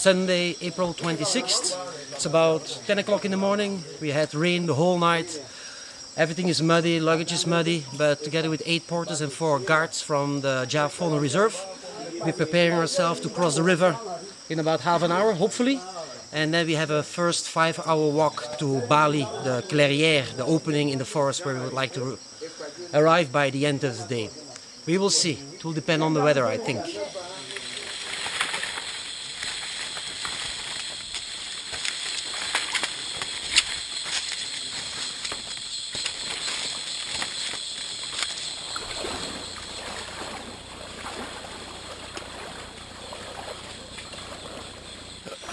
Sunday, April 26th. It's about 10 o'clock in the morning. We had rain the whole night. Everything is muddy, luggage is muddy, but together with eight porters and four guards from the Dja Fauna Reserve, we're preparing ourselves to cross the river in about half an hour, hopefully. And then we have a first five hour walk to Bali, the clairière, the opening in the forest where we would like to arrive by the end of the day. We will see. It will depend on the weather, I think.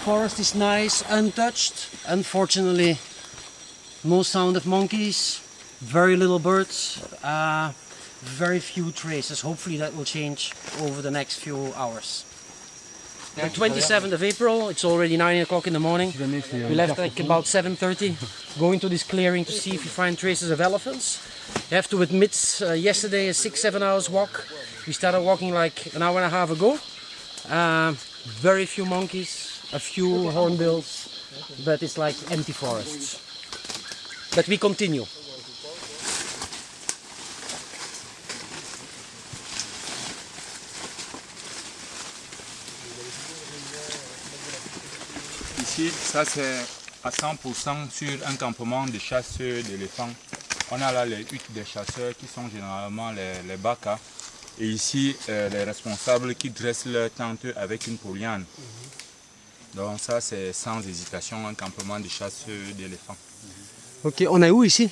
Forest is nice, untouched. Unfortunately, no sound of monkeys, very little birds, uh, very few traces. Hopefully that will change over the next few hours. The 27th of April, it's already 9 o'clock in the morning. We left like about 7.30, going to this clearing to see if we find traces of elephants. I have to admit, uh, yesterday a 6-7 hours walk. We started walking like an hour and a half ago. Uh, very few monkeys, a few hornbills, but it's like empty forests. But we continue. Ici, ça c'est à 100% sur un campement de chasseurs d'éléphants. On a là les huttes des chasseurs qui sont généralement les, les bakas. Et ici, euh, les responsables qui dressent leur tente avec une poliane. Donc ça c'est sans hésitation un campement de chasseurs d'éléphants. Ok, on est où ici?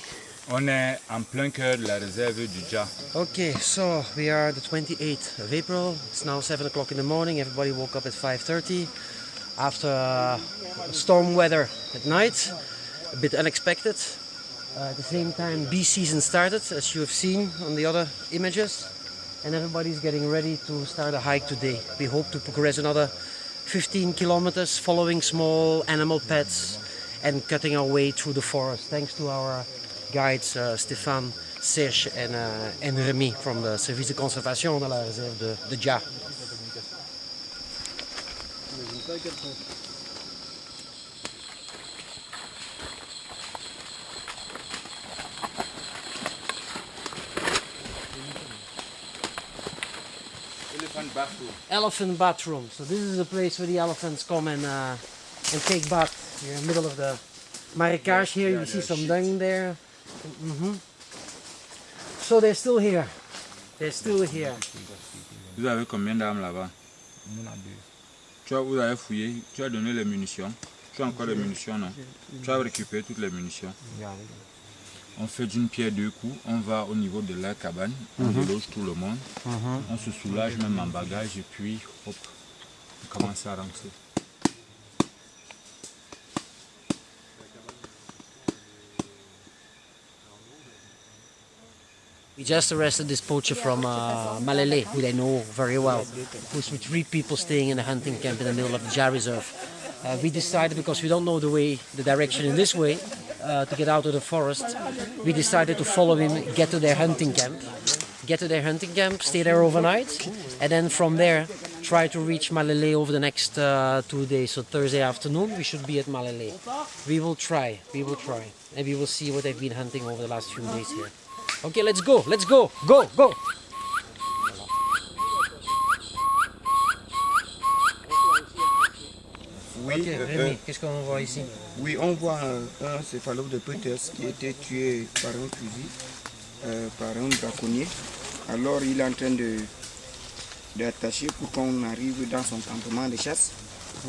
On est en plein cœur de la réserve du Dja. Okay, so we are the 28th of April. It's now 7 o'clock in the morning. Everybody woke up at 5.30 after uh, storm weather at night. A bit unexpected. Uh, at the same time, bee season started, as you have seen on the other images. And everybody's getting ready to start a hike today. We hope to progress another 15 kilometers following small animal pets and cutting our way through the forest thanks to our guides uh, Stéphane, Serge and, uh, and Remy from the Service de Conservation de la réserve de, de Dja. Elephant bathroom. Elephant bathroom. So this is a place where the elephants come and uh, and take bath. You're in the middle of the marikage here. You see some dung there. hmm So they're still here. They're still here. Vous avez combien d'armes là-bas Tu as, vous avez fouillé, tu as donné les munitions. Tu as encore les munitions, non Tu as récupéré toutes les munitions. On fait d'une pierre deux coups, on va au niveau de la cabane, on déloge tout le monde, on se soulage même en bagage et puis hop, on commence à rentrer. We just arrested this poacher from uh, Malele, who they know very well, who's with three people staying in a hunting camp in the middle of the Jar Reserve. Uh, we decided, because we don't know the way, the direction in this way, uh, to get out of the forest, we decided to follow him, get to their hunting camp, get to their hunting camp, stay there overnight, and then from there try to reach Malele over the next uh, two days. So Thursday afternoon we should be at Malele. We will try, we will try, and we will see what they've been hunting over the last few days here. Okay, let's go, let's go, go, go. Euh, qu'est-ce qu'on voit ici? Oui, on voit un, un céphalopodopus qui a été tué par un fusil, euh, par un braconnier. Alors il est en train de d'attacher pour qu'on arrive dans son campement de chasse,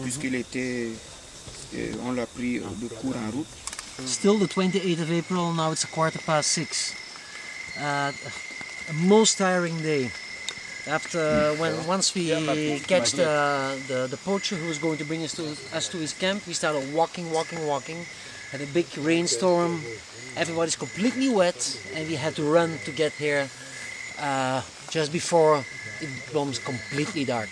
puisqu'il était, euh, on l'a pris de court en route. Still the 28th of April, now it's a quarter past six. Uh, a most tiring day. After when once we catch the, the the poacher who is going to bring us to us to his camp, we started walking, walking, walking. Had a big rainstorm. Everybody's completely wet, and we had to run to get here uh, just before it becomes completely dark.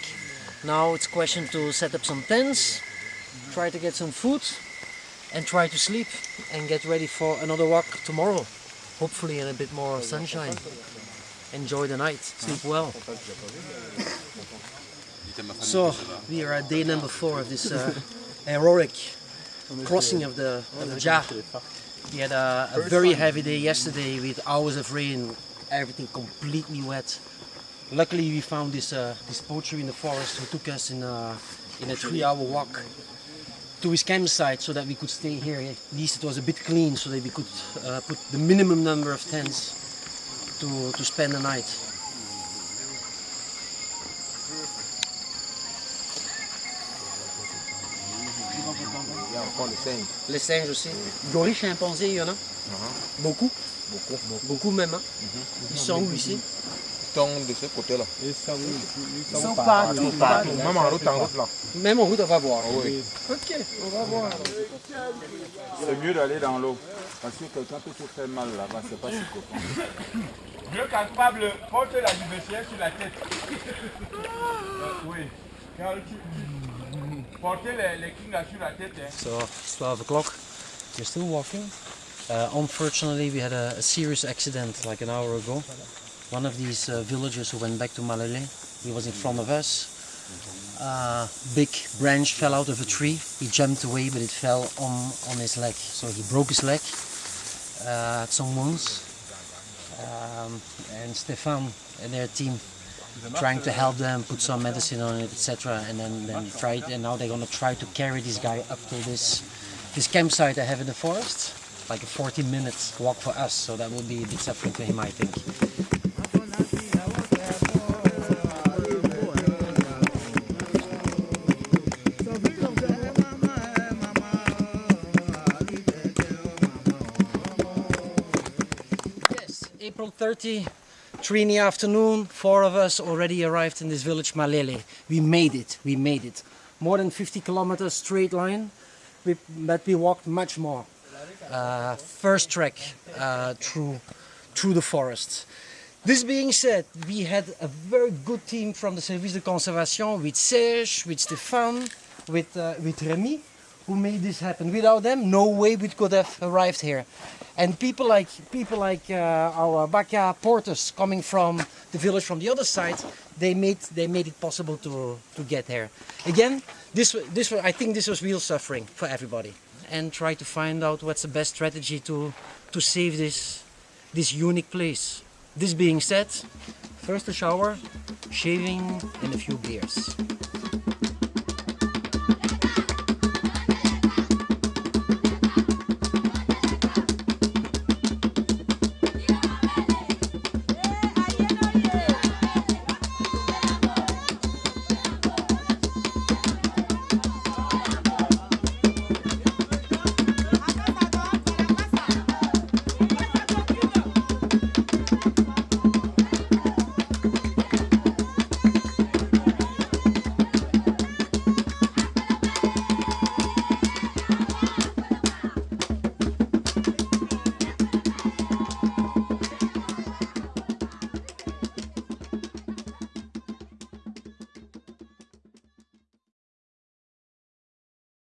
Now it's question to set up some tents, try to get some food, and try to sleep and get ready for another walk tomorrow. Hopefully in a bit more sunshine. Enjoy the night, sleep well. So we are at day number four of this uh, heroic crossing of the of the Dja. We had a, a very heavy day yesterday with hours of rain, everything completely wet. Luckily, we found this uh, this poacher in the forest who took us in a in a three-hour walk to his campsite so that we could stay here. At least it was a bit clean so that we could uh, put the minimum number of tents to to spend the night. Il y a encore le singe. Les singes aussi. Gorilles, chimpanzés, il y en a Beaucoup Beaucoup. Beaucoup même. hein. Ils sont où ici? Ils sont de ce côté-là. Ils sont partout, partout. Même en route, en route là. Même en route, on va voir. Ah oui. Ok, on va voir. C'est mieux d'aller dans l'eau. Parce que quelqu'un peut se faire mal là-bas, c'est pas si copain. Dieu capable porte la diversité sur la tête. Euh, oui. Car tu, tu- porter les, les kings sur la tête, hein. So it's 12 o'clock. We're still walking. Uh, unfortunately, we had a, a serious accident like an hour ago. One of these uh, villagers who went back to Malele, he was in front of us. Uh, big branch fell out of a tree. He jumped away, but it fell on, on his leg. So he broke his leg, uh, had some wounds. Um, and Stefan and their team trying to help them, put some medicine on it, etc. And then, then try and now they're gonna try to carry this guy up to this this campsite I have in the forest, like a 40 minute walk for us. So that will be a bit suffering for him, I think. April 30, three in the afternoon, four of us already arrived in this village Malele. We made it, we made it. More than 50 kilometers straight line, we, but we walked much more. Uh, first trek uh, through, through the forest. This being said, we had a very good team from the Service de Conservation with Serge, with Stéphane, with, uh, with Remy, who made this happen. Without them, no way we could have arrived here. And people like people like uh, our Baka porters coming from the village from the other side, they made they made it possible to to get here. Again, this this I think this was real suffering for everybody, and try to find out what's the best strategy to to save this this unique place. This being said, first a shower, shaving, and a few beers.